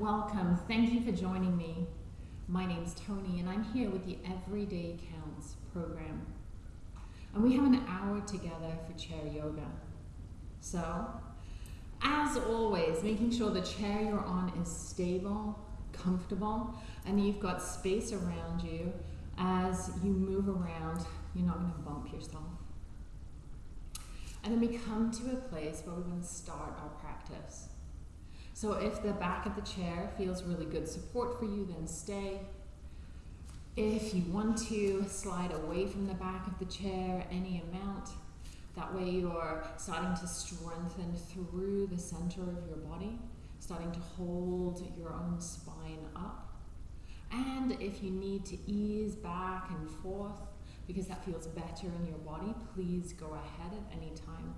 welcome. Thank you for joining me. My name's Tony, and I'm here with the Everyday Counts program. And we have an hour together for chair yoga. So, as always, making sure the chair you're on is stable, comfortable, and you've got space around you as you move around. You're not going to bump yourself. And then we come to a place where we're going to start our practice. So if the back of the chair feels really good support for you, then stay. If you want to slide away from the back of the chair any amount, that way you're starting to strengthen through the center of your body, starting to hold your own spine up. And if you need to ease back and forth because that feels better in your body, please go ahead at any time.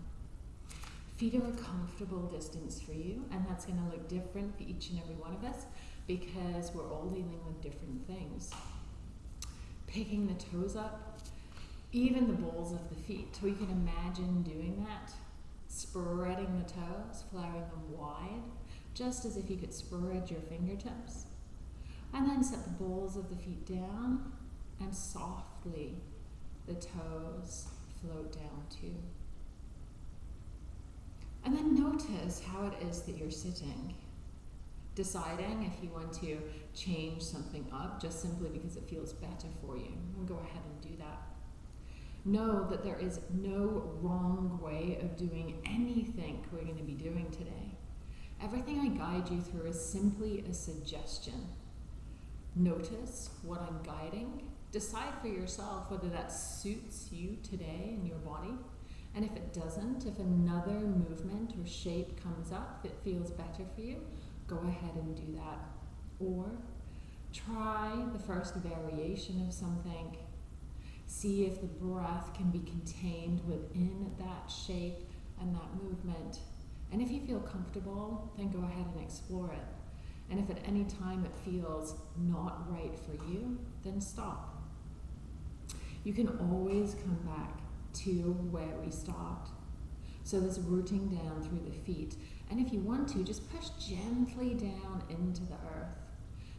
Feet are a comfortable distance for you, and that's going to look different for each and every one of us because we're all dealing with different things. Picking the toes up, even the balls of the feet. So you can imagine doing that, spreading the toes, flaring them wide, just as if you could spread your fingertips. And then set the balls of the feet down and softly the toes float down too. And then notice how it is that you're sitting. Deciding if you want to change something up just simply because it feels better for you. And go ahead and do that. Know that there is no wrong way of doing anything we're going to be doing today. Everything I guide you through is simply a suggestion. Notice what I'm guiding. Decide for yourself whether that suits you today in your body and if it doesn't, if another movement or shape comes up that feels better for you, go ahead and do that. Or try the first variation of something. See if the breath can be contained within that shape and that movement. And if you feel comfortable, then go ahead and explore it. And if at any time it feels not right for you, then stop. You can always come back to where we start. So this rooting down through the feet. And if you want to, just push gently down into the earth.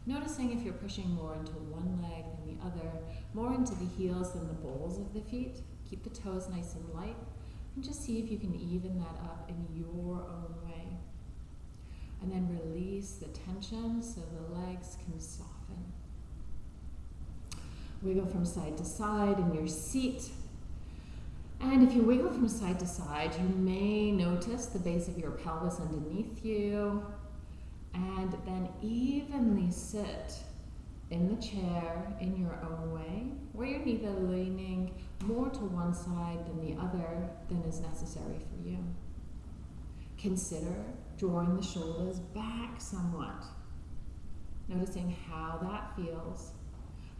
Noticing if you're pushing more into one leg than the other, more into the heels than the balls of the feet. Keep the toes nice and light. And just see if you can even that up in your own way. And then release the tension so the legs can soften. Wiggle from side to side in your seat. And if you wiggle from side to side, you may notice the base of your pelvis underneath you. And then evenly sit in the chair in your own way, where you're neither leaning more to one side than the other than is necessary for you. Consider drawing the shoulders back somewhat, noticing how that feels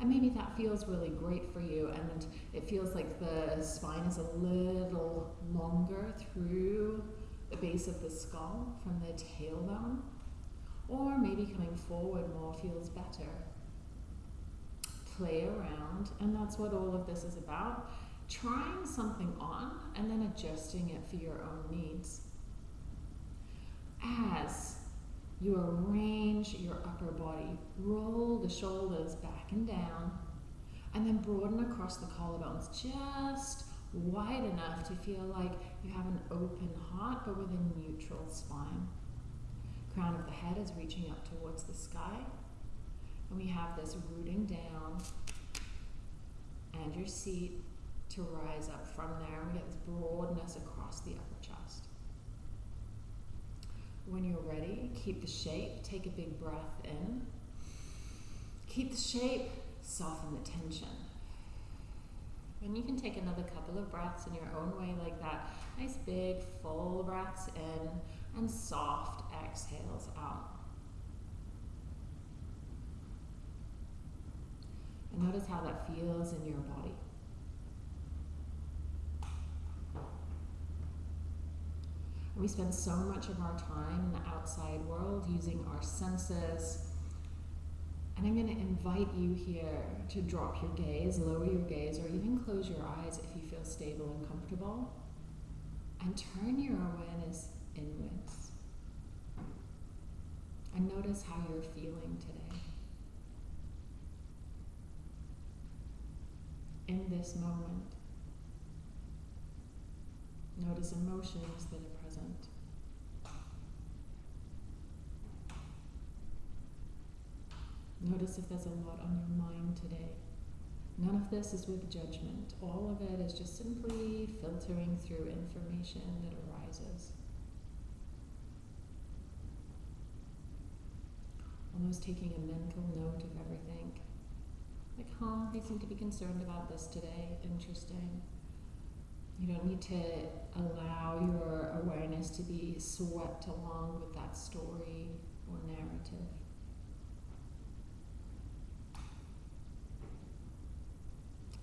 and maybe that feels really great for you and it feels like the spine is a little longer through the base of the skull from the tailbone. Or maybe coming forward more feels better. Play around, and that's what all of this is about. Trying something on and then adjusting it for your own needs. As you arrange your upper body. Roll the shoulders back and down. And then broaden across the collarbones just wide enough to feel like you have an open heart but with a neutral spine. Crown of the head is reaching up towards the sky. And we have this rooting down and your seat to rise up from there. We get this broadness across the upper chest. When you're ready, keep the shape, take a big breath in. Keep the shape, soften the tension. And you can take another couple of breaths in your own way, like that. Nice big full breaths in and soft exhales out. And notice how that feels in your body. We spend so much of our time in the outside world using our senses. And I'm going to invite you here to drop your gaze, lower your gaze, or even close your eyes if you feel stable and comfortable. And turn your awareness inwards. And notice how you're feeling today. In this moment, notice emotions that are present. Notice if there's a lot on your mind today. None of this is with judgment. All of it is just simply filtering through information that arises. Almost taking a mental note of everything. Like, huh, they seem to be concerned about this today. Interesting. You don't need to allow your awareness to be swept along with that story or narrative.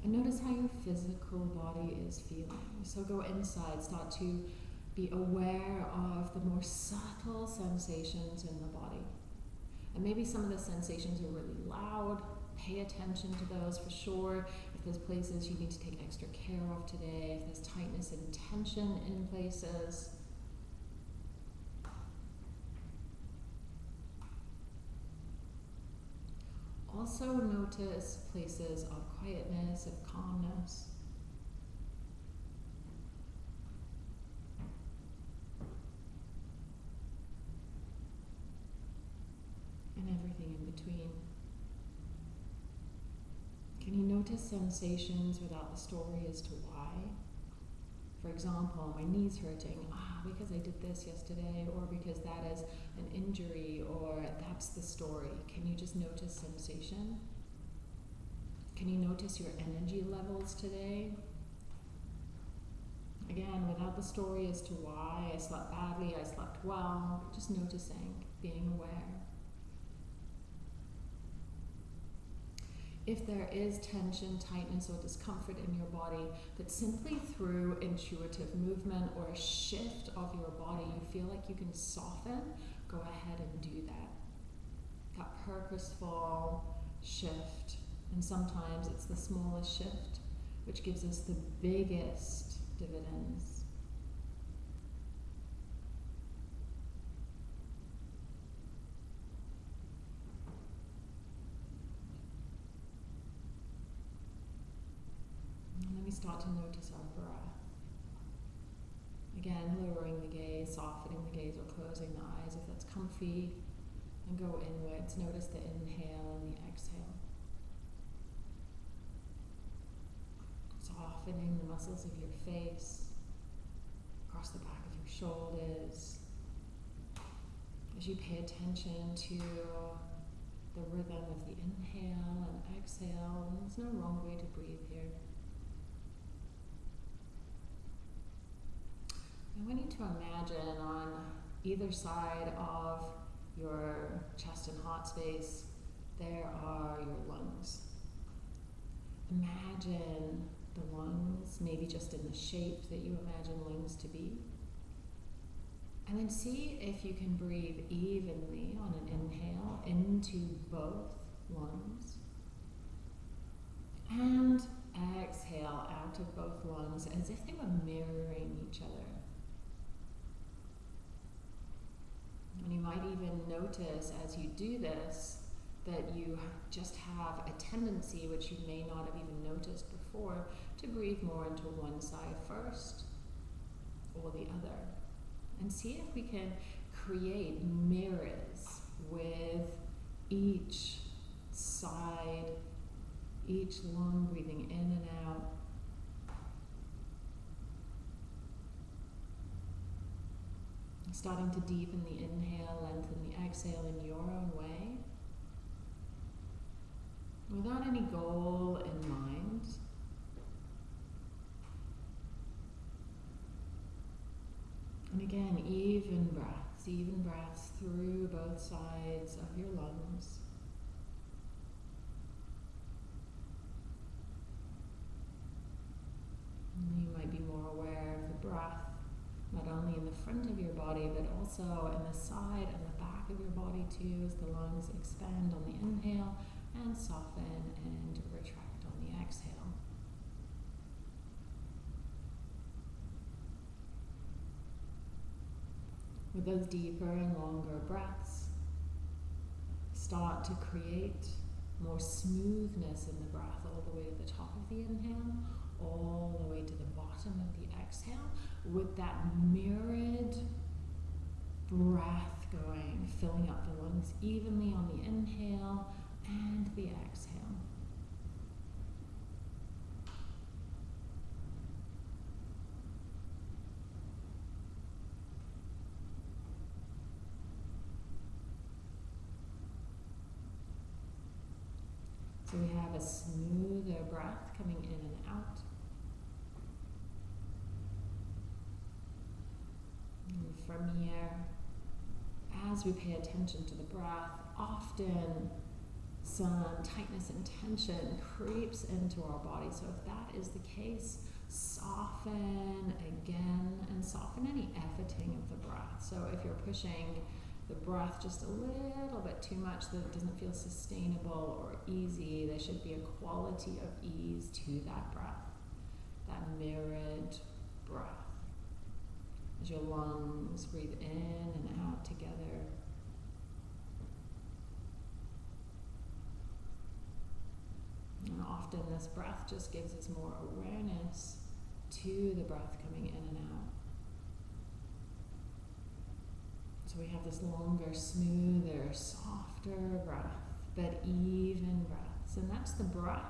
And notice how your physical body is feeling. So go inside, start to be aware of the more subtle sensations in the body. And maybe some of the sensations are really loud. Pay attention to those for sure. There's places you need to take extra care of today, if there's tightness and tension in places, Also notice places of quietness, of calmness. And everything in between. Can you notice sensations without the story as to why? For example, my knee's hurting, ah, because I did this yesterday, or because that is an injury, or that's the story. Can you just notice sensation? Can you notice your energy levels today? Again, without the story as to why I slept badly, I slept well, just noticing, being aware. If there is tension, tightness, or discomfort in your body, that simply through intuitive movement or a shift of your body, you feel like you can soften, go ahead and do that. That purposeful shift. And sometimes it's the smallest shift which gives us the biggest dividends. We start to notice our breath. Again, lowering the gaze, softening the gaze, or closing the eyes if that's comfy. And go inwards. Notice the inhale and the exhale. Softening the muscles of your face, across the back of your shoulders. As you pay attention to the rhythm of the inhale and exhale, there's no wrong way to breathe here. I want you to imagine on either side of your chest and heart space, there are your lungs. Imagine the lungs, maybe just in the shape that you imagine lungs to be. And then see if you can breathe evenly on an inhale into both lungs. And exhale out of both lungs as if they were mirroring each other. And you might even notice as you do this that you just have a tendency, which you may not have even noticed before, to breathe more into one side first or the other. And see if we can create mirrors with each side, each lung breathing in and out Starting to deepen the inhale, lengthen the exhale in your own way. Without any goal in mind. And again, even breaths, even breaths through both sides of your lungs. You might be more aware of the breath not only in the front of your body, but also in the side and the back of your body too, as the lungs expand on the inhale and soften and retract on the exhale. With those deeper and longer breaths, start to create more smoothness in the breath all the way to the top of the inhale, all the way to the bottom of the exhale, with that mirrored breath going, filling up the lungs evenly on the inhale and the exhale. So we have a smoother breath coming in and out. And from here, as we pay attention to the breath, often some tightness and tension creeps into our body. So if that is the case, soften again and soften any efforting of the breath. So if you're pushing the breath just a little bit too much that it doesn't feel sustainable or easy. There should be a quality of ease to that breath, that mirrored breath. As your lungs breathe in and out together. And often this breath just gives us more awareness to the breath coming in and out. So we have this longer, smoother, softer breath, but even breaths. And that's the breath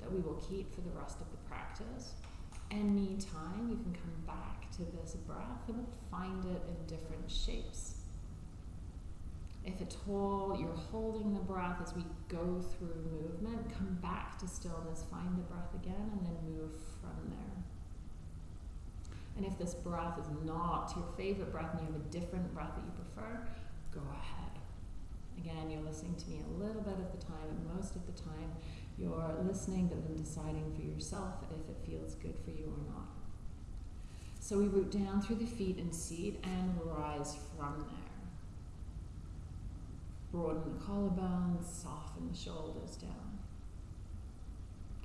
that we will keep for the rest of the practice. Anytime you can come back to this breath and find it in different shapes. If at all you're holding the breath as we go through movement, come back to stillness, find the breath again, and then move from there. And if this breath is not your favorite breath and you have a different breath that you prefer, go ahead. Again, you're listening to me a little bit of the time, and most of the time you're listening but then deciding for yourself if it feels good for you or not. So we root down through the feet and seat and rise from there. Broaden the collarbones, soften the shoulders down.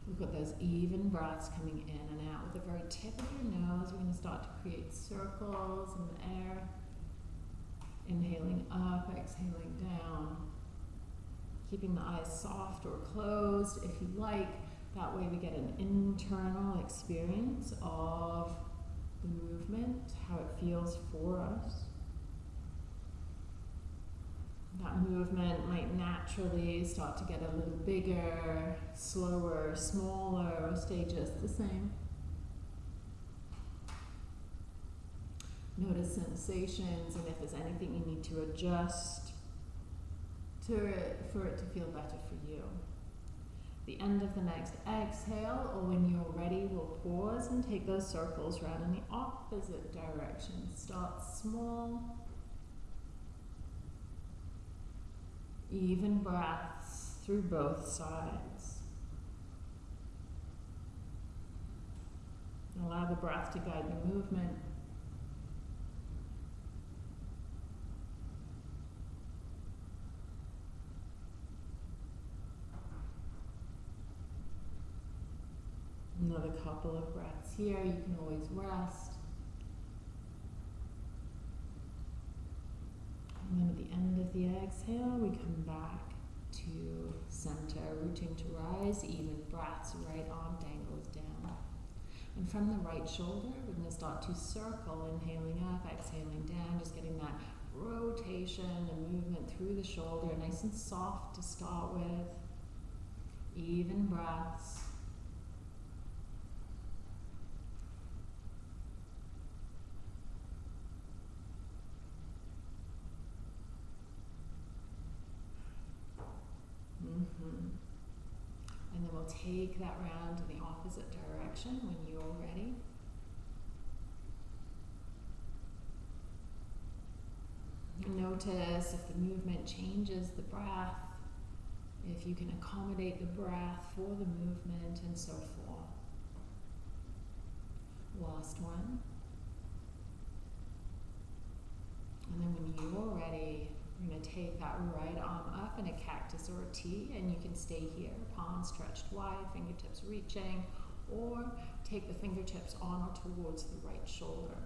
We've got those even breaths coming in and out. With the very tip of your nose, we're going to start to create circles in the air. Inhaling up, exhaling down. Keeping the eyes soft or closed if you like. That way we get an internal experience of movement, how it feels for us that movement might naturally start to get a little bigger, slower, smaller, or stay just the same. Notice sensations and if there's anything you need to adjust to it for it to feel better. The end of the next exhale, or when you're ready, we'll pause and take those circles around in the opposite direction. Start small even breaths through both sides. Allow the breath to guide the movement. Another couple of breaths here. You can always rest. And then at the end of the exhale, we come back to center, rooting to rise, even breaths, right arm dangles down. And from the right shoulder, we're going to start to circle, inhaling up, exhaling down, just getting that rotation and movement through the shoulder, nice and soft to start with. Even breaths. Mm-hmm. And then we'll take that round in the opposite direction when you're ready. Notice if the movement changes the breath, if you can accommodate the breath for the movement and so forth. Last one. And then when you're ready, we're going to take that right arm up in a cactus or a T, and you can stay here, palms stretched wide, fingertips reaching, or take the fingertips on or towards the right shoulder.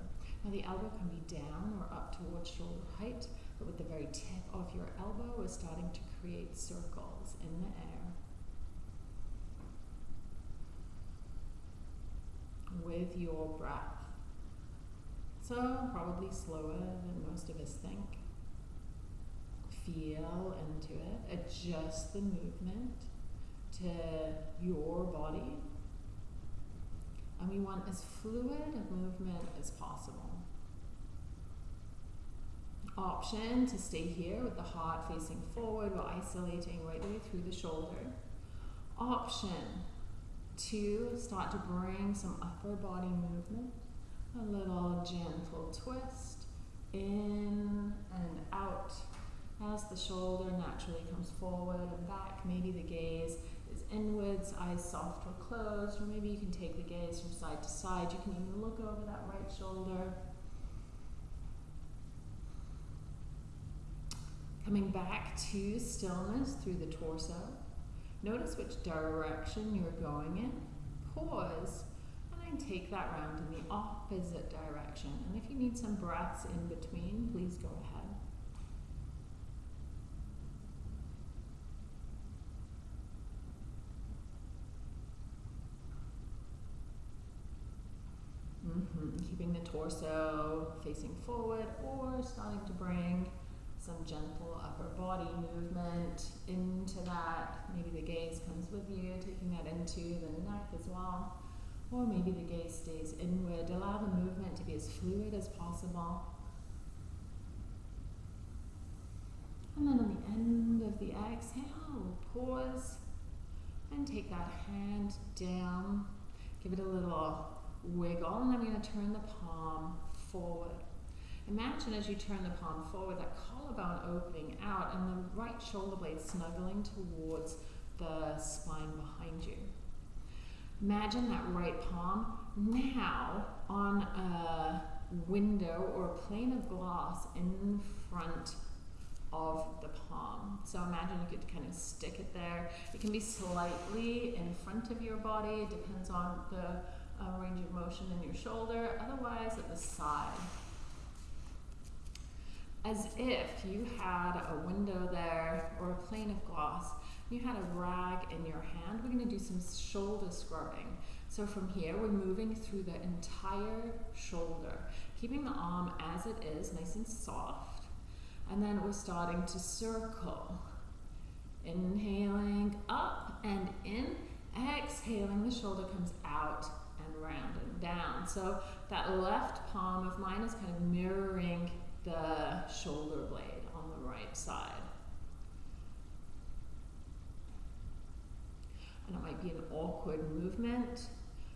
Now the elbow can be down or up towards shoulder height, but with the very tip of your elbow is starting to create circles in the air with your breath. So, probably slower than most of us think. Feel into it, adjust the movement to your body. And we want as fluid a movement as possible. Option to stay here with the heart facing forward or isolating right the way through the shoulder. Option to start to bring some upper body movement a little gentle twist in and out as the shoulder naturally comes forward and back. Maybe the gaze is inwards, eyes soft or closed, or maybe you can take the gaze from side to side. You can even look over that right shoulder. Coming back to stillness through the torso. Notice which direction you're going in. Pause and then take that round in the opposite direction. And if you need some breaths in between, please go ahead. Mm-hmm. Keeping the torso facing forward or starting to bring some gentle upper body movement into that. Maybe the gaze comes with you, taking that into the neck as well. Or maybe the gaze stays inward. Allow the movement to be as fluid as possible. And then on the end of the exhale, pause and take that hand down. Give it a little wiggle, and I'm going to turn the palm forward. Imagine as you turn the palm forward, that collarbone opening out and the right shoulder blade snuggling towards the spine behind you. Imagine that right palm now on a window or a plane of glass in front of the palm. So imagine you could kind of stick it there. It can be slightly in front of your body, it depends on the range of motion in your shoulder, otherwise at the side. As if you had a window there or a plane of glass you had a rag in your hand, we're going to do some shoulder scrubbing. So from here, we're moving through the entire shoulder, keeping the arm as it is, nice and soft. And then we're starting to circle. Inhaling up and in, exhaling, the shoulder comes out and round and down. So that left palm of mine is kind of mirroring the shoulder blade on the right side. and it might be an awkward movement.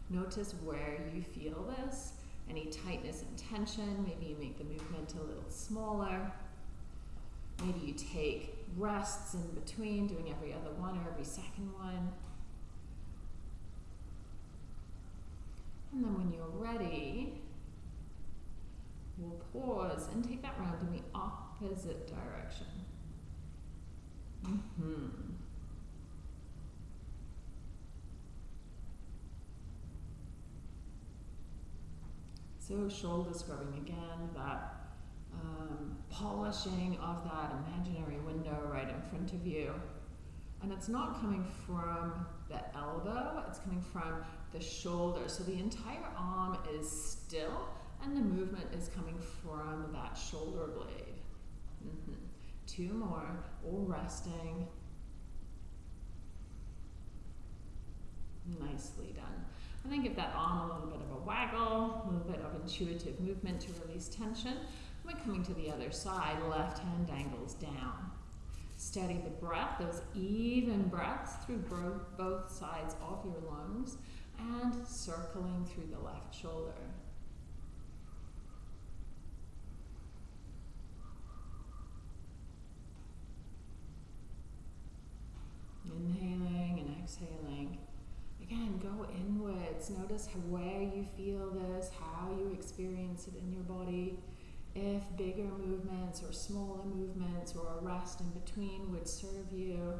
Notice where you feel this, any tightness and tension. Maybe you make the movement a little smaller. Maybe you take rests in between, doing every other one or every second one. And then when you're ready, we'll pause and take that round in the opposite direction. Mm -hmm. So shoulder scrubbing again, that um, polishing of that imaginary window right in front of you. And it's not coming from the elbow, it's coming from the shoulder. So the entire arm is still and the movement is coming from that shoulder blade. Mm -hmm. Two more, all resting. Nicely done. And then give that arm a little bit of a waggle, a little bit of intuitive movement to release tension. We're coming to the other side, left hand dangles down. Steady the breath, those even breaths through both sides of your lungs and circling through the left shoulder. Inhaling and exhaling. Again, go inwards. Notice how, where you feel this, how you experience it in your body. If bigger movements or smaller movements or a rest in between would serve you.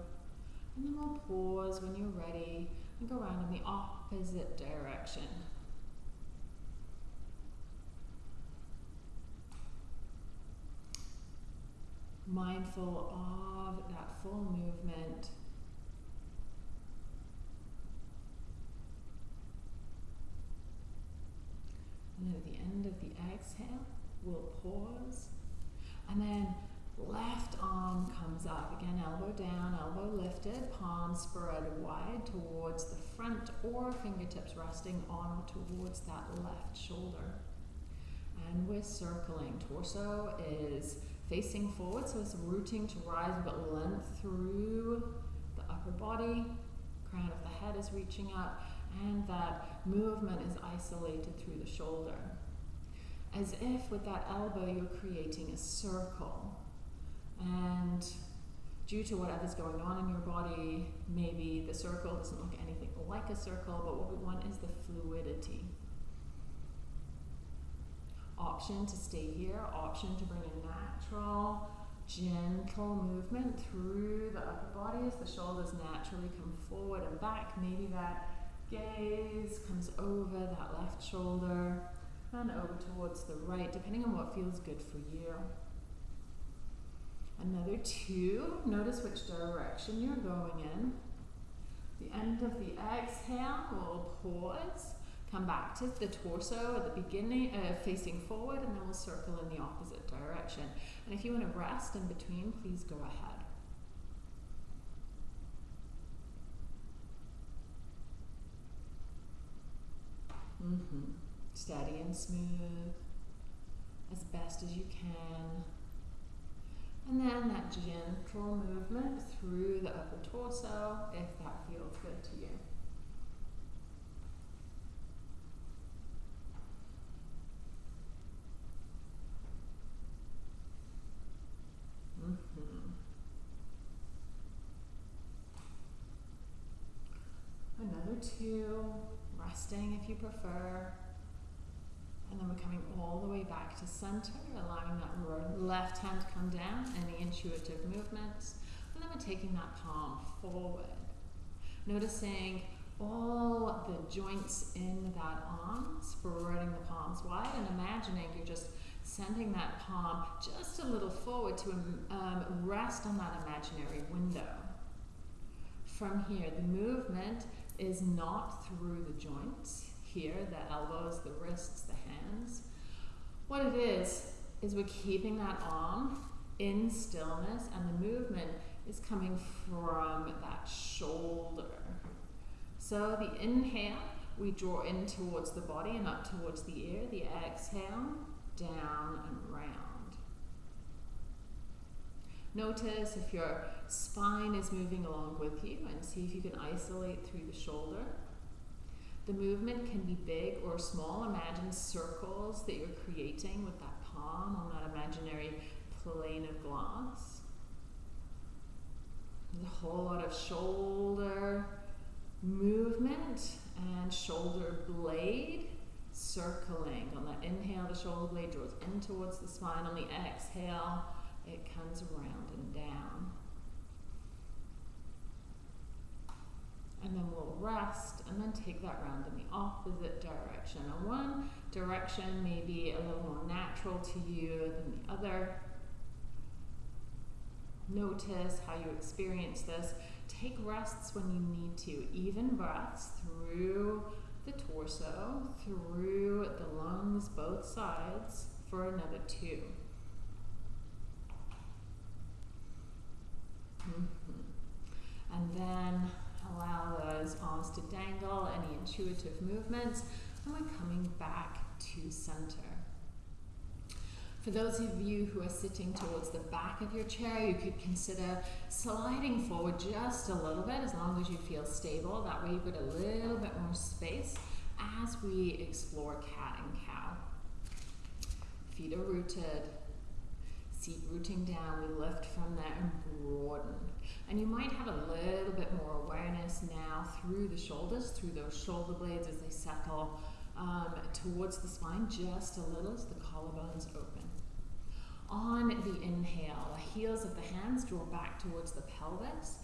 And then we'll pause when you're ready and go around in the opposite opposite direction. Mindful of that full movement. And at the end of the exhale, we'll pause. And then left arm comes up. Again, elbow down, elbow lifted, palms spread wide towards the front or fingertips resting on or towards that left shoulder. And we're circling. Torso is facing forward, so it's rooting to rise. Got length through the upper body. Crown of the head is reaching up, and that movement is isolated through the shoulder. As if with that elbow you're creating a circle. And due to whatever's going on in your body, maybe the circle doesn't look anything like a circle, but what we want is the fluidity option to stay here, option to bring a natural, gentle movement through the upper body as the shoulders naturally come forward and back. Maybe that gaze comes over that left shoulder and over towards the right, depending on what feels good for you. Another two, notice which direction you're going in. The end of the exhale, we'll pause Come back to the torso at the beginning, uh, facing forward, and then we'll circle in the opposite direction. And if you want to rest in between, please go ahead. Mm-hmm. Steady and smooth, as best as you can. And then that gentle movement through the upper torso, if that feels good to you. Mm-hmm. Another two, resting if you prefer. And then we're coming all the way back to center, allowing that left hand to come down, any intuitive movements. And then we're taking that palm forward. Noticing all the joints in that arm, spreading the palms wide, and imagining you're just sending that palm just a little forward to um, rest on that imaginary window. From here, the movement is not through the joints. Here, the elbows, the wrists, the hands. What it is, is we're keeping that arm in stillness and the movement is coming from that shoulder. So the inhale, we draw in towards the body and up towards the ear. The exhale, down and round. Notice if your spine is moving along with you and see if you can isolate through the shoulder. The movement can be big or small. Imagine circles that you're creating with that palm on that imaginary plane of glass. There's a whole lot of shoulder movement and shoulder blade circling. On the inhale, the shoulder blade draws in towards the spine. On the exhale, it comes around and down. And then we'll take that round in the opposite direction. And one direction may be a little more natural to you than the other. Notice how you experience this. Take rests when you need to. Even breaths through the torso through the lungs, both sides, for another two. Mm-hmm. And then allow those arms to dangle, any intuitive movements, and we're coming back to center. For those of you who are sitting towards the back of your chair, you could consider sliding forward just a little bit as long as you feel stable. That way you've got a little bit more space as we explore cat and cow. Feet are rooted, seat rooting down, we lift from there and broaden. And you might have a little bit more awareness now through the shoulders, through those shoulder blades as they settle um, towards the spine just a little as the collarbones open. On the inhale, the heels of the hands draw back towards the pelvis.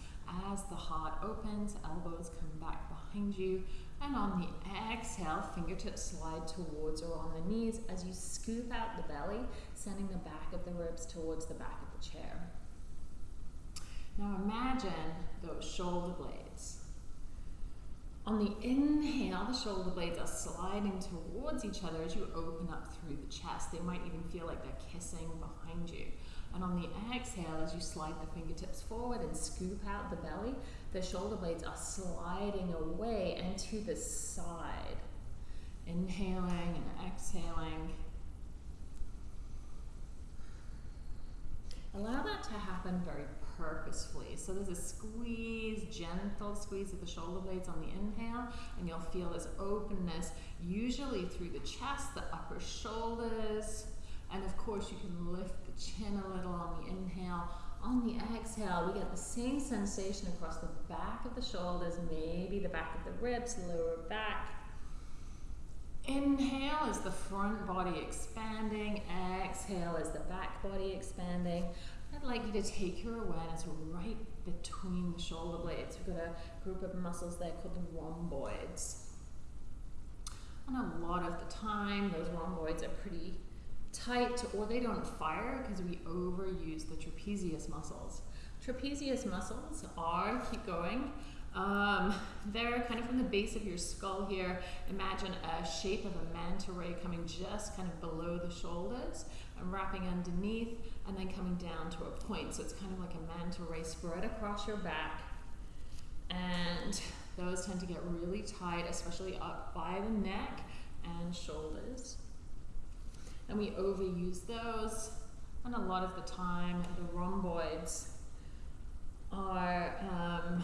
As the heart opens, elbows come back behind you. And on the exhale, fingertips slide towards or on the knees as you scoop out the belly, sending the back of the ribs towards the back of the chair. Now imagine those shoulder blades On the inhale, the shoulder blades are sliding towards each other as you open up through the chest. They might even feel like they're kissing behind you. And on the exhale, as you slide the fingertips forward and scoop out the belly, the shoulder blades are sliding away and to the side. Inhaling and exhaling. Allow that to happen very purposefully. So there's a squeeze, gentle squeeze of the shoulder blades on the inhale, and you'll feel this openness, usually through the chest, the upper shoulders, and of course you can lift the chin a little on the inhale. On the exhale, we get the same sensation across the back of the shoulders, maybe the back of the ribs, lower back. Inhale is the front body expanding. Exhale is the back body expanding. I'd like you to take your awareness right between the shoulder blades. We've got a group of muscles there called the rhomboids. And a lot of the time, those rhomboids are pretty tight or they don't fire because we overuse the trapezius muscles. Trapezius muscles are, keep going, um, they're kind of from the base of your skull here. Imagine a shape of a manta ray coming just kind of below the shoulders and wrapping underneath and then coming down to a point. So it's kind of like a manta ray spread across your back. And those tend to get really tight, especially up by the neck and shoulders. And we overuse those. And a lot of the time, the rhomboids are um,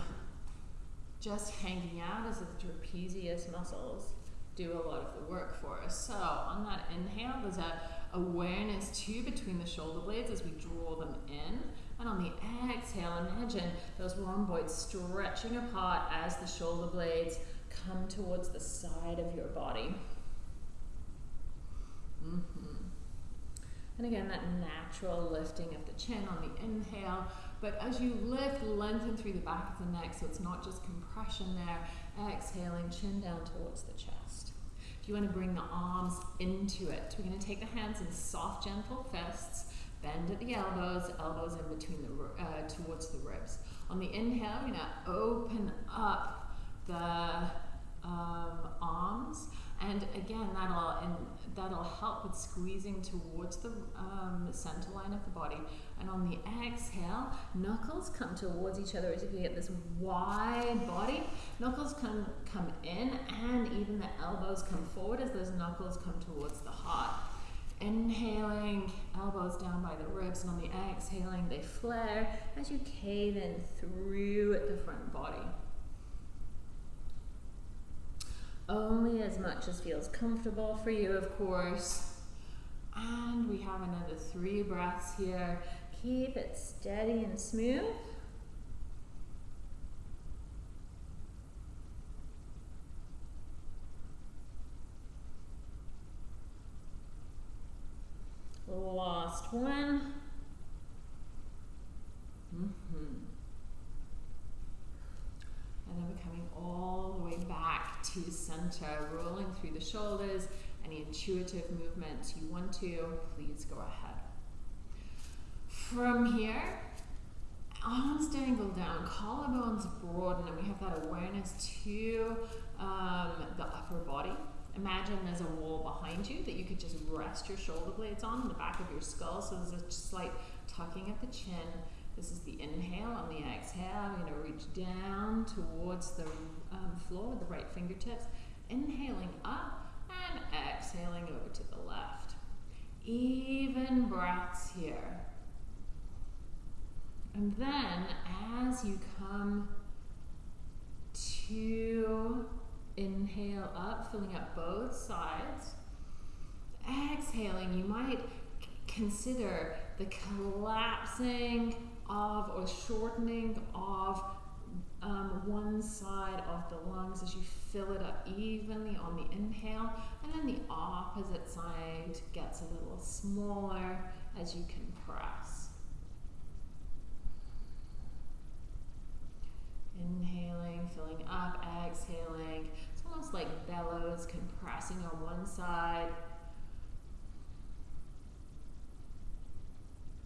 just hanging out as the trapezius muscles do a lot of the work for us. So on that inhale, there's that awareness too between the shoulder blades as we draw them in. And on the exhale, imagine those rhomboids stretching apart as the shoulder blades come towards the side of your body. Mm -hmm. And again, that natural lifting of the chin on the inhale. But as you lift, lengthen through the back of the neck so it's not just compression there. Exhaling, chin down towards the chest. If you want to bring the arms into it, we're going to take the hands in soft, gentle fists. Bend at the elbows, elbows in between the uh, towards the ribs. On the inhale, we're going to open up the um, arms, and again, that'll and that'll help with squeezing towards the um, center line of the body. And on the exhale, knuckles come towards each other as if you get this wide body. Knuckles come, come in and even the elbows come forward as those knuckles come towards the heart. Inhaling, elbows down by the ribs, and on the exhaling, they flare as you cave in through the front body. Only as much as feels comfortable for you, of course. And we have another three breaths here. Keep it steady and smooth. Last one. Mm -hmm. And then we're coming all the way back to center, rolling through the shoulders. Any intuitive movements you want to, please go ahead. From here, arms dangle down, collarbones broaden, and we have that awareness to um, the upper body. Imagine there's a wall behind you that you could just rest your shoulder blades on, the back of your skull. So there's a slight tucking at the chin. This is the inhale. On the exhale, going to reach down towards the um, floor with the right fingertips. Inhaling up and exhaling over to the left. Even breaths here. And then as you come to inhale up, filling up both sides, exhaling, you might consider the collapsing of or shortening of um, one side of the lungs as you fill it up evenly on the inhale, and then the opposite side gets a little smaller as you compress. Inhaling, filling up, exhaling. It's almost like bellows compressing on one side.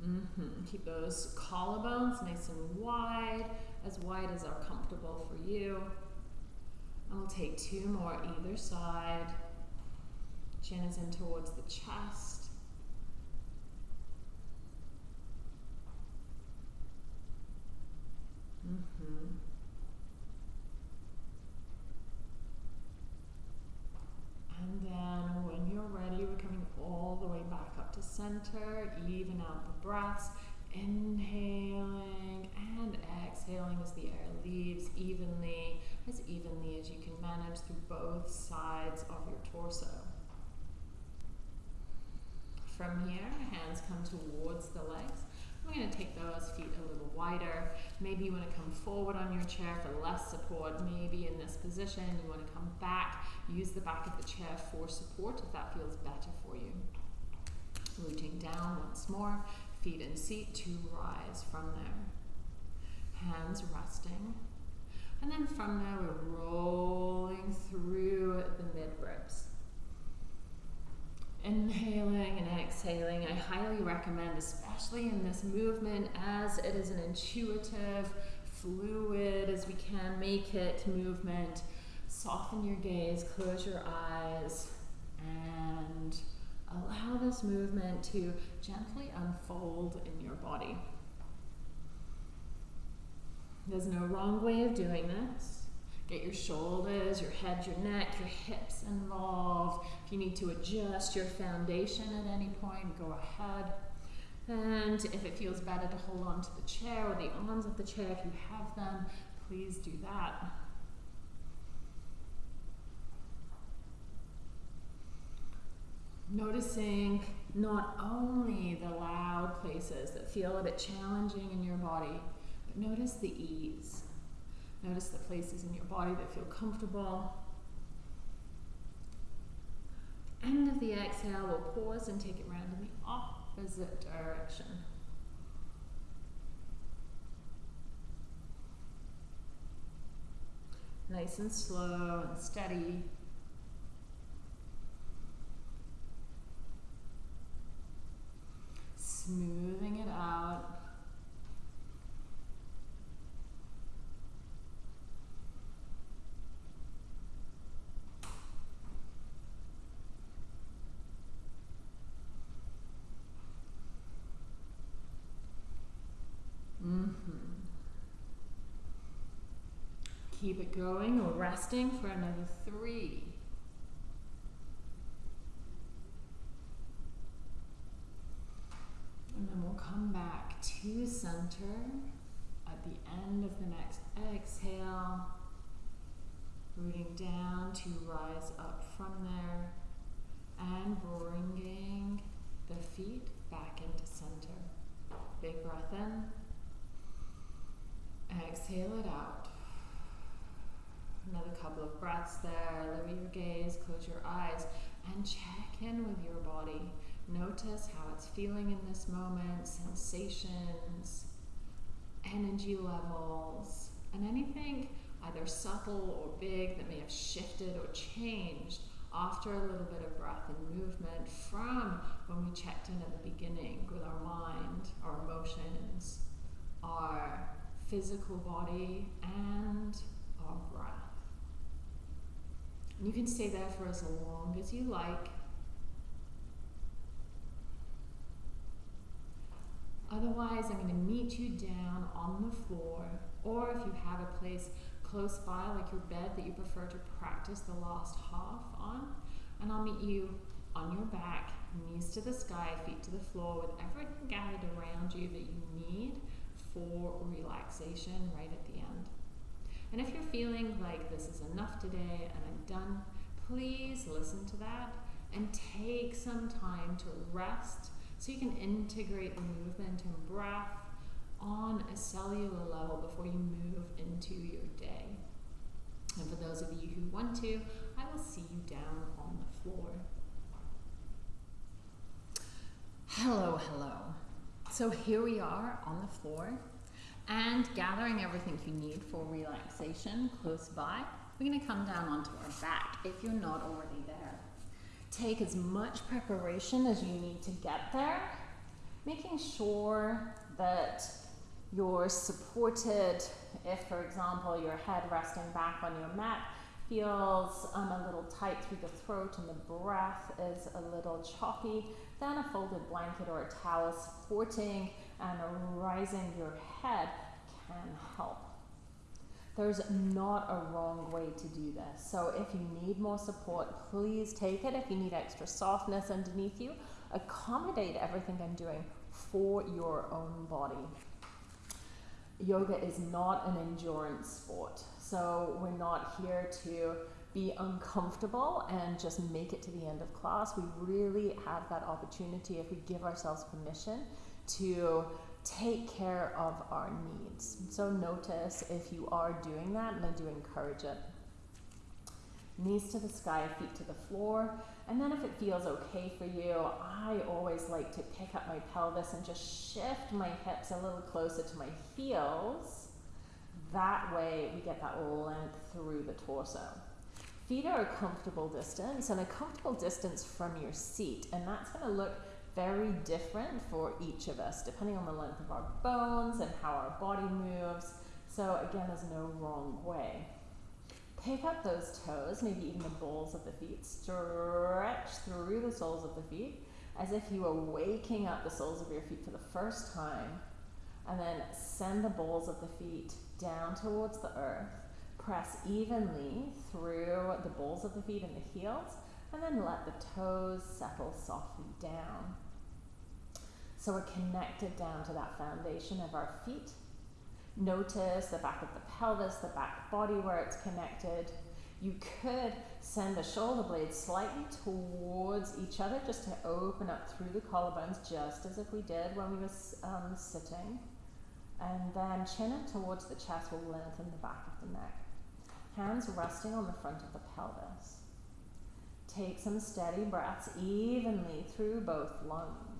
Mm -hmm. Keep those collarbones nice and wide, as wide as are comfortable for you. And we'll take two more either side. Chin is in towards the chest. Mm-hmm. And then when you're ready, we're coming all the way back center. Even out the breaths. Inhaling and exhaling as the air leaves evenly, as evenly as you can manage through both sides of your torso. From here, hands come towards the legs. We're going to take those feet a little wider. Maybe you want to come forward on your chair for less support. Maybe in this position you want to come back. Use the back of the chair for support if that feels better for you. Rooting down once more. Feet in seat to rise from there. Hands resting. And then from there we're rolling through the mid ribs. Inhaling and exhaling, I highly recommend, especially in this movement, as it is an intuitive, fluid as we can make it movement. Soften your gaze, close your eyes, and allow this movement to gently unfold in your body. There's no wrong way of doing this. Get your shoulders, your head, your neck, your hips involved. If you need to adjust your foundation at any point, go ahead. And if it feels better to hold on to the chair or the arms of the chair, if you have them, please do that. Noticing not only the loud places that feel a bit challenging in your body, but notice the ease. Notice the places in your body that feel comfortable. End of the exhale, we'll pause and take it round in the opposite direction. Nice and slow and steady. Smoothing it out. Mm-hmm. Keep it going or resting for another three. And then we'll come back to center at the end of the next exhale. Rooting down to rise up from there and bringing the feet back into center. Big breath in. Exhale it out. Another couple of breaths there. Lower your gaze, close your eyes, and check in with your body. Notice how it's feeling in this moment, sensations, energy levels, and anything either subtle or big that may have shifted or changed after a little bit of breath and movement from when we checked in at the beginning with our mind, our emotions, our physical body, and our breath. And you can stay there for as long as you like. Otherwise, I'm going to meet you down on the floor, or if you have a place close by, like your bed that you prefer to practice the last half on, and I'll meet you on your back, knees to the sky, feet to the floor, with everything gathered around you that you need for relaxation right at the end. And if you're feeling like this is enough today and I'm done, please listen to that and take some time to rest so you can integrate the movement and breath on a cellular level before you move into your day. And for those of you who want to, I will see you down on the floor. Hello, hello. So here we are on the floor and gathering everything you need for relaxation close by. We're going to come down onto our back if you're not already there. Take as much preparation as you need to get there, making sure that you're supported if, for example, your head resting back on your mat feels um, a little tight through the throat and the breath is a little choppy, then a folded blanket or a towel supporting and rising your head can help. There's not a wrong way to do this. So if you need more support, please take it. If you need extra softness underneath you, accommodate everything I'm doing for your own body. Yoga is not an endurance sport. So we're not here to be uncomfortable and just make it to the end of class. We really have that opportunity if we give ourselves permission to take care of our needs. So notice if you are doing that, and I do encourage it. Knees to the sky, feet to the floor. And then if it feels okay for you, I always like to pick up my pelvis and just shift my hips a little closer to my heels. That way we get that length through the torso. Feet are a comfortable distance and a comfortable distance from your seat. And that's going to look very different for each of us, depending on the length of our bones and how our body moves. So again, there's no wrong way. Pick up those toes, maybe even the balls of the feet. Stretch through the soles of the feet as if you were waking up the soles of your feet for the first time. And then send the balls of the feet down towards the earth. Press evenly through the balls of the feet and the heels. And then let the toes settle softly down. So we're connected down to that foundation of our feet. Notice the back of the pelvis, the back body where it's connected. You could send the shoulder blades slightly towards each other just to open up through the collarbones, just as if we did when we were um, sitting. And then chin in towards the chest will lengthen the back of the neck. Hands resting on the front of the pelvis. Take some steady breaths evenly through both lungs.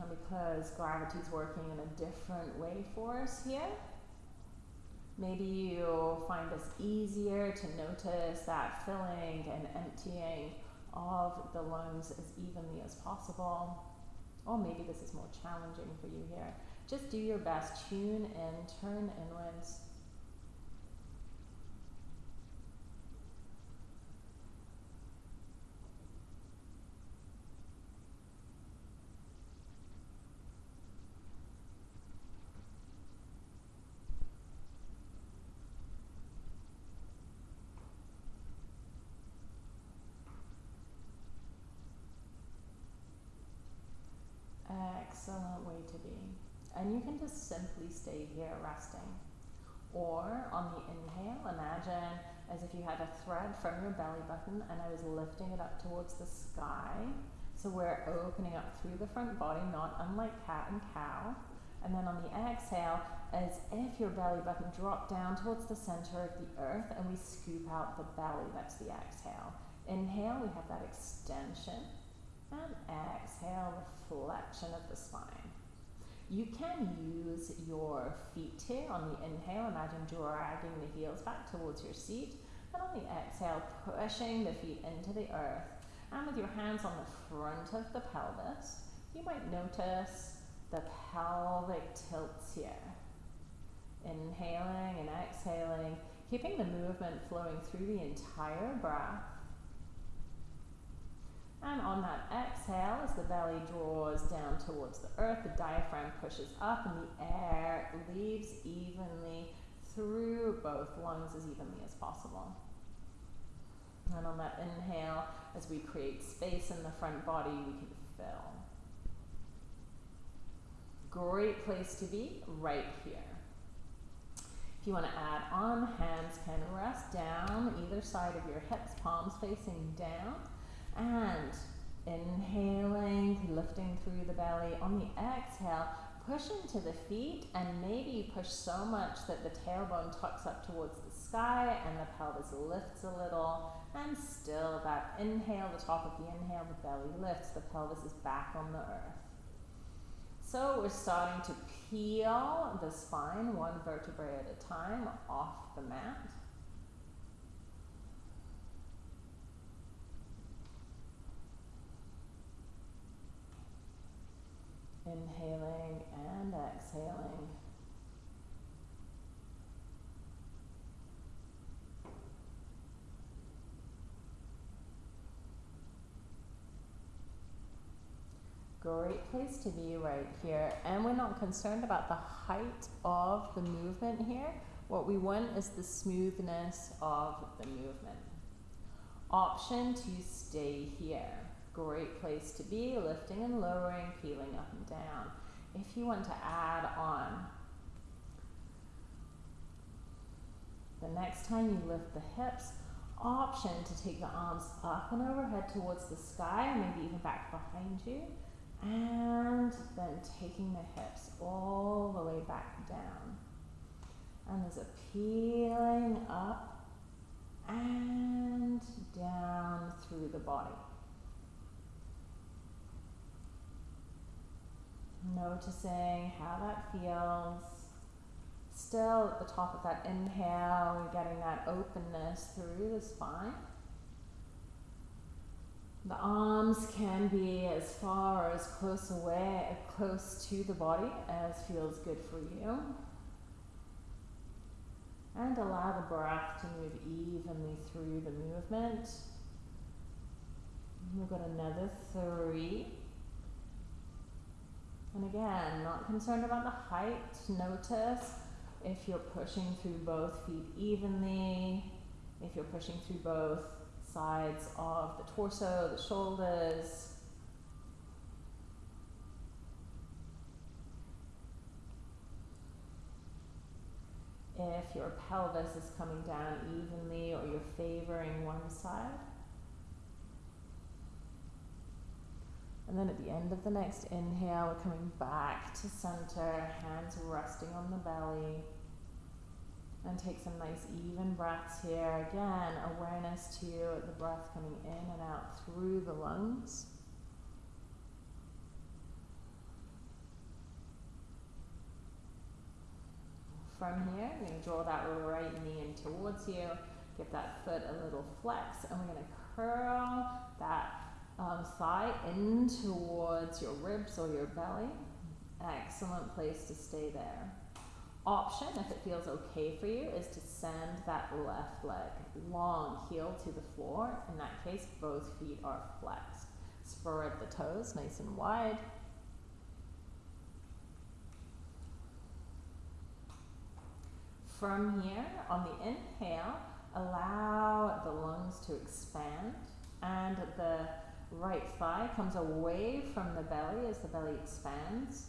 And because gravity's working in a different way for us here, maybe you'll find this easier to notice that filling and emptying of the lungs as evenly as possible. Or maybe this is more challenging for you here. Just do your best. Tune in, turn inwards. excellent way to be. And you can just simply stay here resting. Or on the inhale, imagine as if you had a thread from your belly button and I was lifting it up towards the sky. So we're opening up through the front body, not unlike cat and cow. And then on the exhale, as if your belly button dropped down towards the center of the earth and we scoop out the belly. That's the exhale. Inhale, we have that extension. And exhale, reflection of the spine. You can use your feet here on the inhale. Imagine dragging the heels back towards your seat. And on the exhale, pushing the feet into the earth. And with your hands on the front of the pelvis, you might notice the pelvic tilts here. Inhaling and exhaling, keeping the movement flowing through the entire breath. And on that exhale, as the belly draws down towards the earth, the diaphragm pushes up and the air leaves evenly through both lungs as evenly as possible. And on that inhale, as we create space in the front body, we can fill. Great place to be right here. If you want to add on, hands can rest down either side of your hips, palms facing down. And inhaling, lifting through the belly. On the exhale, push into the feet and maybe push so much that the tailbone tucks up towards the sky and the pelvis lifts a little. And still that inhale, the top of the inhale, the belly lifts, the pelvis is back on the earth. So we're starting to peel the spine one vertebrae at a time off the mat. Inhaling and exhaling. Great place to be right here. And we're not concerned about the height of the movement here. What we want is the smoothness of the movement. Option to stay here. Great place to be, lifting and lowering, peeling up and down. If you want to add on, the next time you lift the hips, option to take the arms up and overhead towards the sky, maybe even back behind you, and then taking the hips all the way back down. And there's a peeling up and down through the body. Noticing how that feels. Still at the top of that inhale, we're getting that openness through the spine. The arms can be as far as close away, close to the body as feels good for you. And allow the breath to move evenly through the movement. We've got another three. And again, not concerned about the height. Notice if you're pushing through both feet evenly, if you're pushing through both sides of the torso, the shoulders. If your pelvis is coming down evenly or you're favoring one side. And then at the end of the next inhale, we're coming back to center, hands resting on the belly. And take some nice even breaths here. Again, awareness to the breath coming in and out through the lungs. From here, you're going to draw that right knee in towards you. Give that foot a little flex, and we're going to curl that um, thigh in towards your ribs or your belly. Excellent place to stay there. Option, if it feels okay for you, is to send that left leg long heel to the floor. In that case, both feet are flexed. Spread the toes nice and wide. From here, on the inhale, allow the lungs to expand and the right thigh comes away from the belly as the belly expands.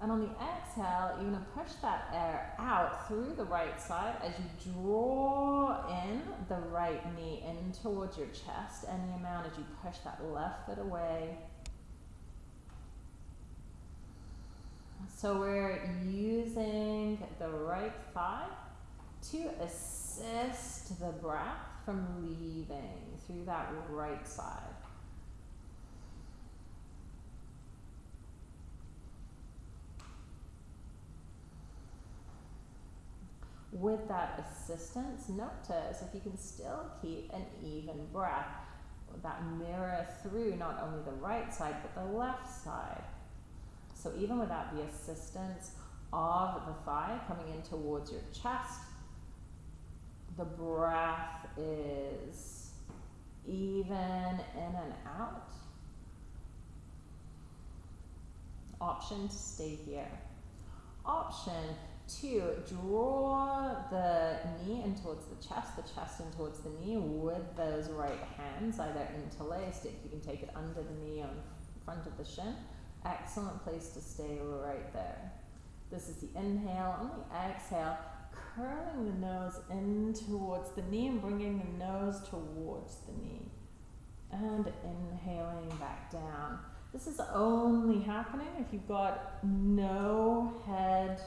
And on the exhale, you're going to push that air out through the right side as you draw in the right knee in towards your chest, any amount as you push that left foot away. So we're using the right thigh to assist the breath from leaving through that right side. With that assistance, notice if you can still keep an even breath, that mirror through not only the right side but the left side. So even without the assistance of the thigh coming in towards your chest, the breath is even in and out. Option to stay here. Option Two, draw the knee in towards the chest, the chest in towards the knee with those right hands, either interlaced, if you can take it under the knee on front of the shin. Excellent place to stay right there. This is the inhale. On the exhale, curling the nose in towards the knee and bringing the nose towards the knee. And inhaling back down. This is only happening if you've got no head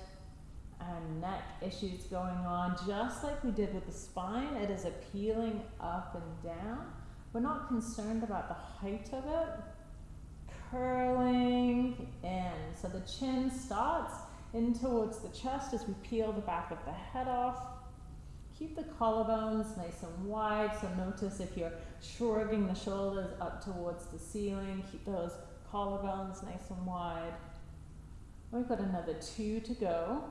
and neck issues going on, just like we did with the spine. It is appealing up and down. We're not concerned about the height of it. Curling in. So the chin starts in towards the chest as we peel the back of the head off. Keep the collarbones nice and wide. So notice if you're shrugging the shoulders up towards the ceiling, keep those collarbones nice and wide. We've got another two to go.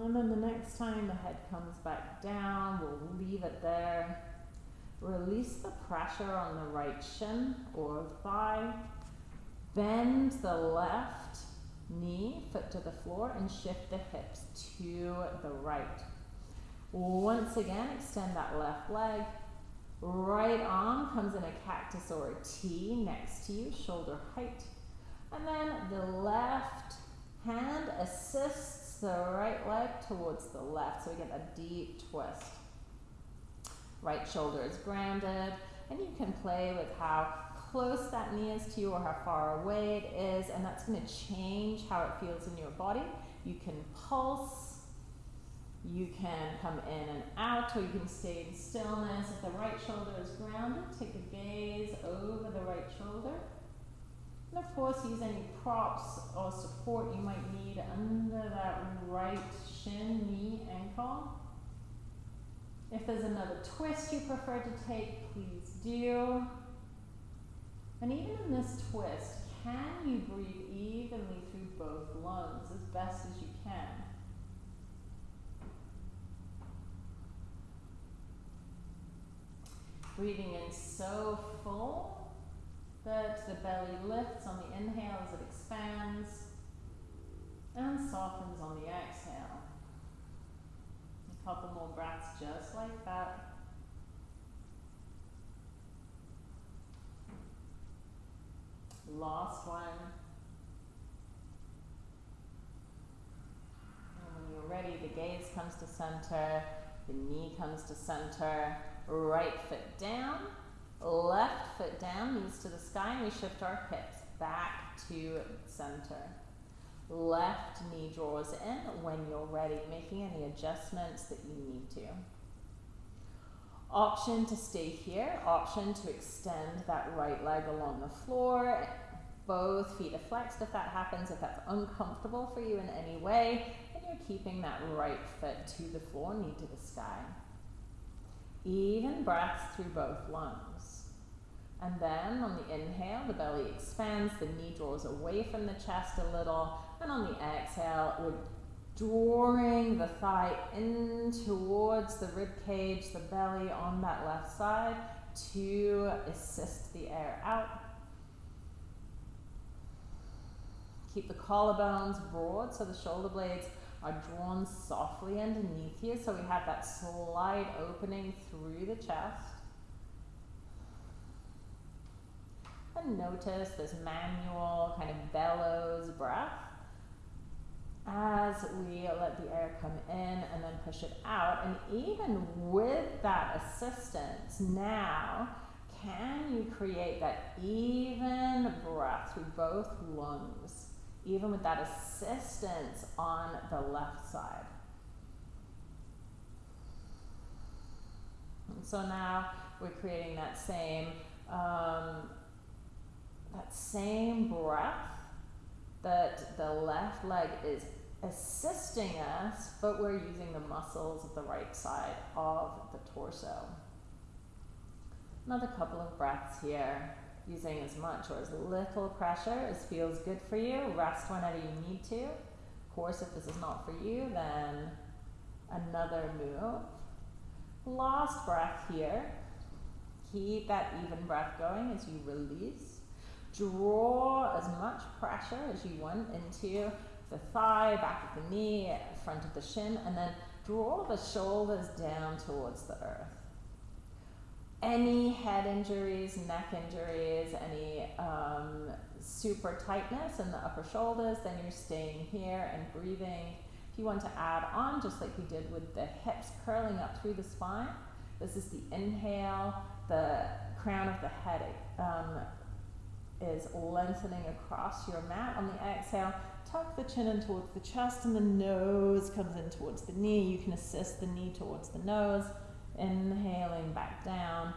And then the next time the head comes back down, we'll leave it there. Release the pressure on the right shin or thigh. Bend the left knee, foot to the floor, and shift the hips to the right. Once again, extend that left leg. Right arm comes in a cactus or a T next to you, shoulder height. And then the left hand assists the right leg towards the left. So we get a deep twist. Right shoulder is grounded. And you can play with how close that knee is to you or how far away it is. And that's going to change how it feels in your body. You can pulse you can come in and out, or you can stay in stillness. If the right shoulder is grounded, take a gaze over the right shoulder. And of course, use any props or support you might need under that right shin, knee, ankle. If there's another twist you prefer to take, please do. And even in this twist, can you breathe evenly through both lungs as best as you can? Breathing in so full that the belly lifts on the inhale as it expands and softens on the exhale. A couple more breaths just like that. Last one. And when you're ready, the gaze comes to center, the knee comes to center. Right foot down, left foot down, knees to the sky, and we shift our hips back to center. Left knee draws in when you're ready, making any adjustments that you need to. Option to stay here, option to extend that right leg along the floor. Both feet are flexed if that happens, if that's uncomfortable for you in any way, and you're keeping that right foot to the floor, knee to the sky. Even breath through both lungs. And then on the inhale, the belly expands, the knee draws away from the chest a little. And on the exhale, we're drawing the thigh in towards the rib cage, the belly on that left side to assist the air out. Keep the collarbones broad so the shoulder blades are drawn softly underneath you. So we have that slight opening through the chest. And notice this manual kind of bellows breath as we let the air come in and then push it out. And even with that assistance, now can you create that even breath through both lungs? even with that assistance on the left side. And so now we're creating that same um, that same breath that the left leg is assisting us, but we're using the muscles of the right side of the torso. Another couple of breaths here using as much or as little pressure as feels good for you. Rest whenever you need to. Of course, if this is not for you, then another move. Last breath here. Keep that even breath going as you release. Draw as much pressure as you want into the thigh, back of the knee, front of the shin, and then draw the shoulders down towards the earth any head injuries, neck injuries, any um, super tightness in the upper shoulders, then you're staying here and breathing. If you want to add on, just like we did with the hips curling up through the spine, this is the inhale, the crown of the head um, is lengthening across your mat. On the exhale, tuck the chin in towards the chest and the nose comes in towards the knee. You can assist the knee towards the nose. Inhaling back down.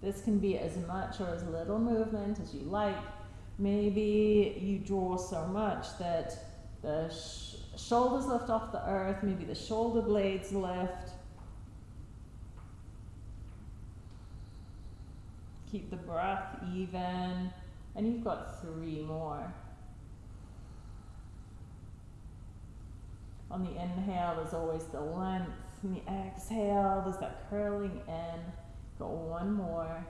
This can be as much or as little movement as you like. Maybe you draw so much that the sh shoulders lift off the earth, maybe the shoulder blades lift. Keep the breath even, and you've got three more. On the inhale, there's always the length And the exhale, there's that curling in. Go one more.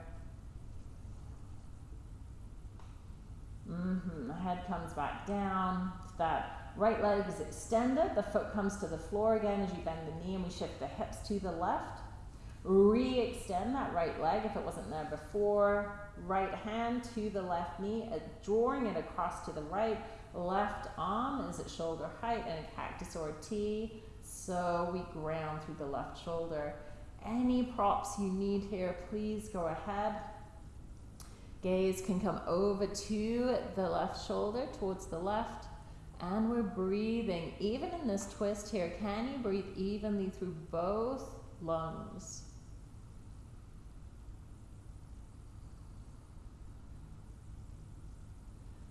Mm-hmm. The head comes back down. That right leg is extended. The foot comes to the floor again as you bend the knee and we shift the hips to the left. Re-extend that right leg if it wasn't there before. Right hand to the left knee, drawing it across to the right. Left arm is at shoulder height in a cactus or a T. So we ground through the left shoulder. Any props you need here, please go ahead. Gaze can come over to the left shoulder, towards the left. And we're breathing. Even in this twist here, can you breathe evenly through both lungs?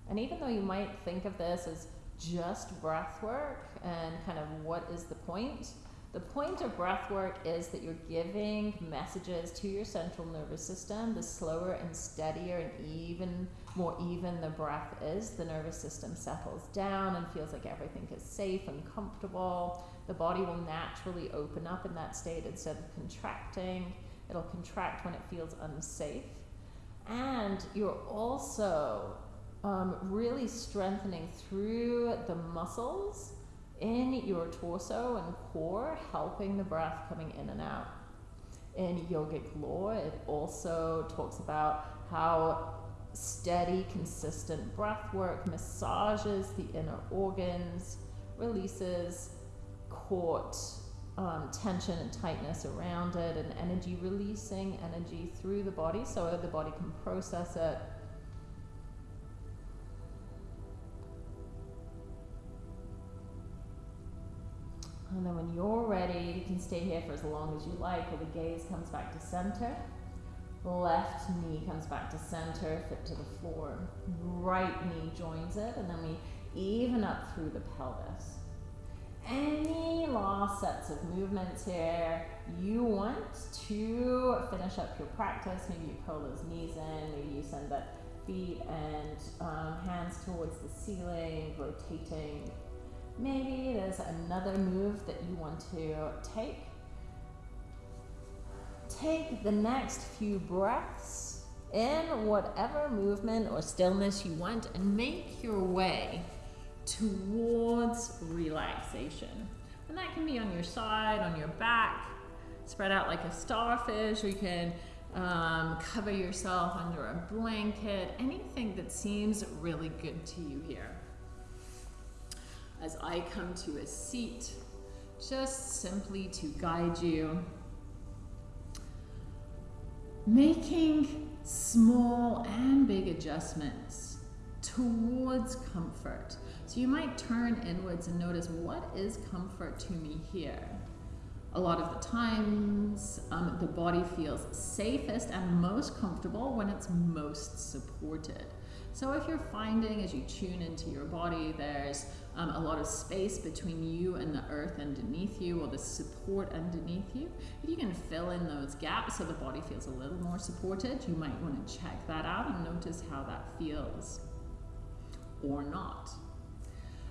And even though you might think of this as just breath work and kind of what is the point, the point of breath work is that you're giving messages to your central nervous system. The slower and steadier and even more even the breath is, the nervous system settles down and feels like everything is safe and comfortable. The body will naturally open up in that state instead of contracting. It'll contract when it feels unsafe. And you're also um, really strengthening through the muscles in your torso and core, helping the breath coming in and out. In yogic lore, it also talks about how steady, consistent breath work massages the inner organs, releases caught um, tension and tightness around it, and energy releasing energy through the body so the body can process it And then when you're ready, you can stay here for as long as you like, where the gaze comes back to center. Left knee comes back to center, foot to the floor. Right knee joins it, and then we even up through the pelvis. Any last sets of movements here you want to finish up your practice? Maybe you pull those knees in, maybe you send that feet and um, hands towards the ceiling, rotating Maybe there's another move that you want to take. Take the next few breaths in whatever movement or stillness you want and make your way towards relaxation. And that can be on your side, on your back, spread out like a starfish, or you can um, cover yourself under a blanket, anything that seems really good to you here as I come to a seat, just simply to guide you. Making small and big adjustments towards comfort. So you might turn inwards and notice what is comfort to me here. A lot of the times, um, the body feels safest and most comfortable when it's most supported. So if you're finding as you tune into your body, there's um, a lot of space between you and the earth underneath you or the support underneath you, if you can fill in those gaps so the body feels a little more supported, you might want to check that out and notice how that feels or not.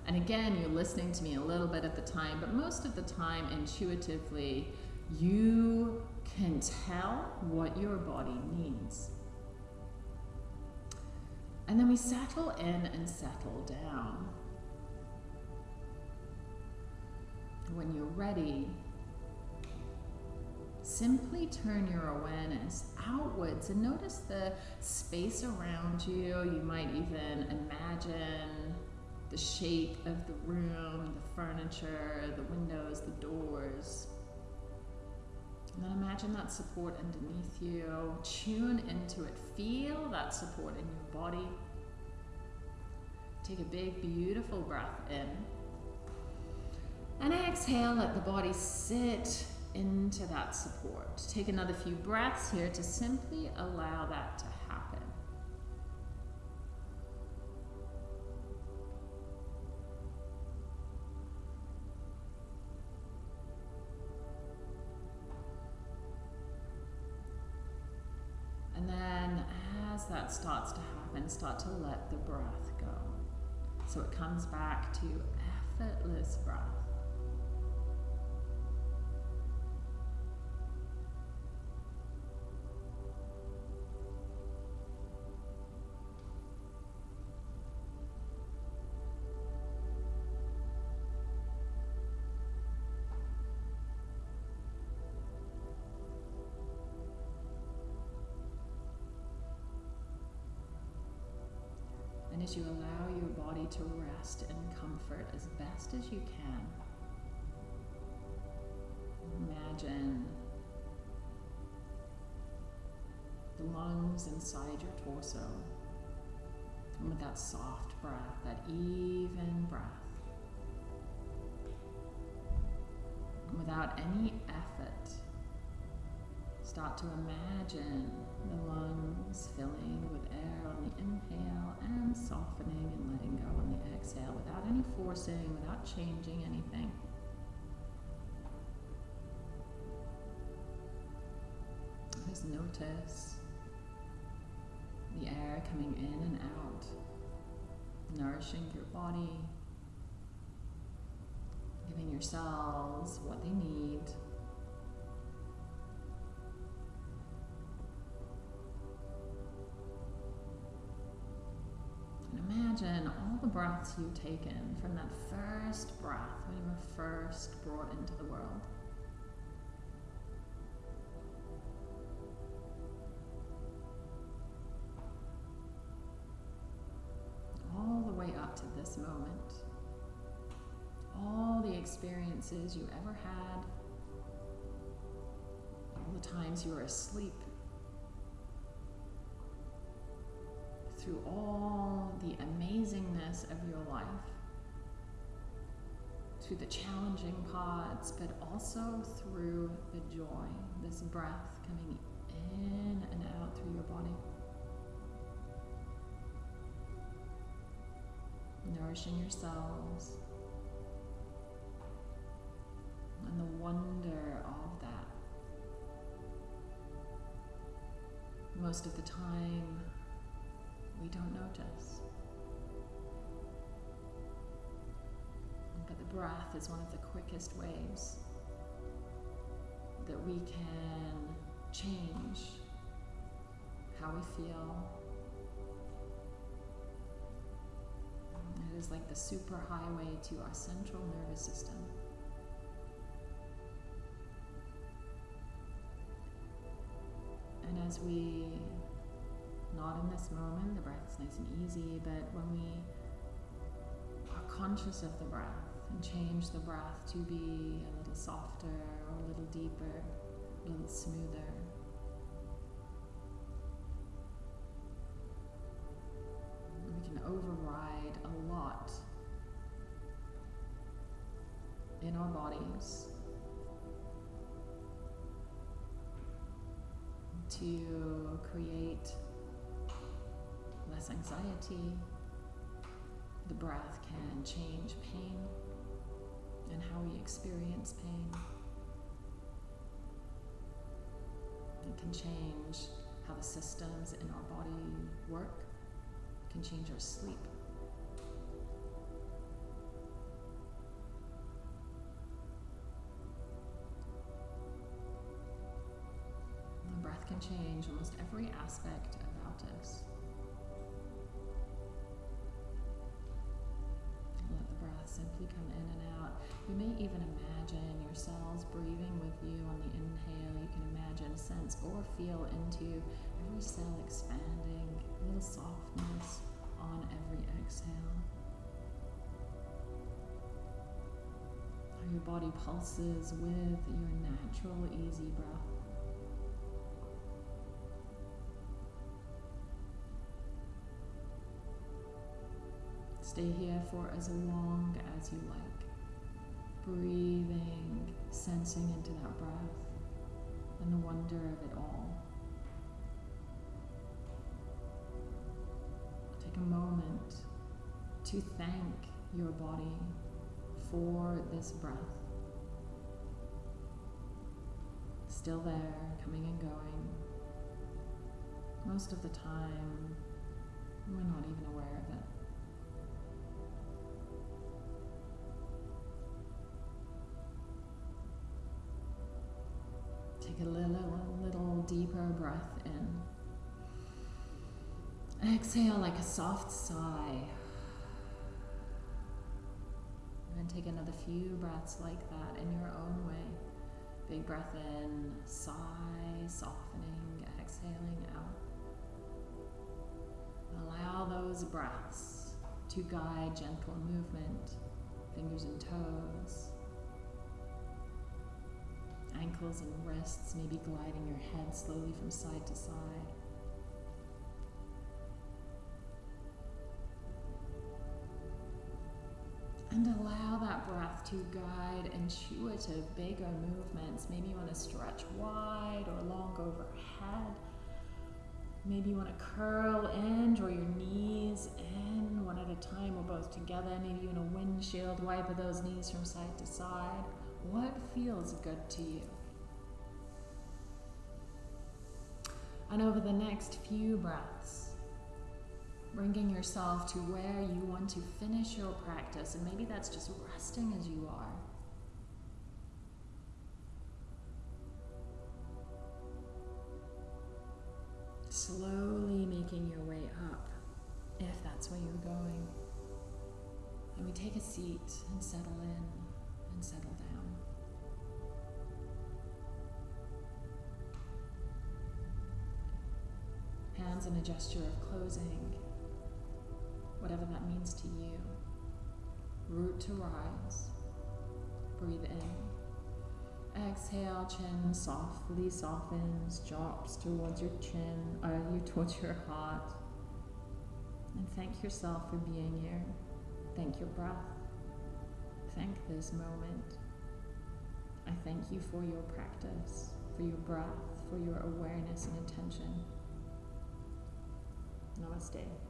And again, you're listening to me a little bit at the time, but most of the time, intuitively, you can tell what your body needs. And then we settle in and settle down. When you're ready, simply turn your awareness outwards and notice the space around you. You might even imagine the shape of the room, the furniture, the windows, the doors. And then imagine that support underneath you. Tune into it. Feel that support in your body. Take a big, beautiful breath in. And exhale, let the body sit into that support. Take another few breaths here to simply allow that to happen. And then as that starts to happen, start to let the breath go. So it comes back to effortless breath. To rest in comfort as best as you can, imagine the lungs inside your torso. And with that soft breath, that even breath, without any effort, start to imagine the lungs filling with air on the inhale and softening and letting go on the exhale without any forcing, without changing anything. Just notice the air coming in and out, nourishing your body, giving your cells what they need. Imagine all the breaths you've taken from that first breath when you were first brought into the world. all the way up to this moment. All the experiences you ever had, all the times you were asleep, through all the amazingness of your life, to the challenging parts, but also through the joy, this breath coming in and out through your body. nourishing your cells, and the wonder of that. Most of the time, we don't notice. But the breath is one of the quickest ways that we can change how we feel, It is like the superhighway to our central nervous system. And as we, in this moment, the breath is nice and easy, but when we are conscious of the breath and change the breath to be a little softer or a little deeper, a little smoother, we can override a lot in our bodies to create less anxiety. The breath can change pain and how we experience pain. It can change how the systems in our body work it can change our sleep. The breath can change almost every aspect about us. Simply come in and out. You may even imagine your cells breathing with you on the inhale. You can imagine, sense, or feel into every cell expanding, a little softness on every exhale. How your body pulses with your natural, easy breath. Stay here for as long as you like. Breathing, sensing into that breath and the wonder of it all. Take a moment to thank your body for this breath. Still there, coming and going. Most of the time, we're not even aware of it. Take a little, little deeper breath in. Exhale like a soft sigh. And take another few breaths like that in your own way. Big breath in, sigh, softening, exhaling out. Allow those breaths to guide gentle movement, fingers and toes, ankles and wrists, maybe gliding your head slowly from side to side. And allow that breath to guide intuitive, bigger movements. Maybe you want to stretch wide or long overhead. Maybe you want to curl in, draw your knees in one at a time or both together. Maybe you want a windshield wiper those knees from side to side. What feels good to you? And over the next few breaths, bringing yourself to where you want to finish your practice, and maybe that's just resting as you are. Slowly making your way up, if that's where you're going. And we take a seat and settle in and settle down. Hands in a gesture of closing, whatever that means to you. Root to rise. Breathe in. Exhale, chin softly softens, drops towards your chin, uh, you towards your heart. And thank yourself for being here. Thank your breath. Thank this moment. I thank you for your practice, for your breath, for your awareness and attention. Namaste.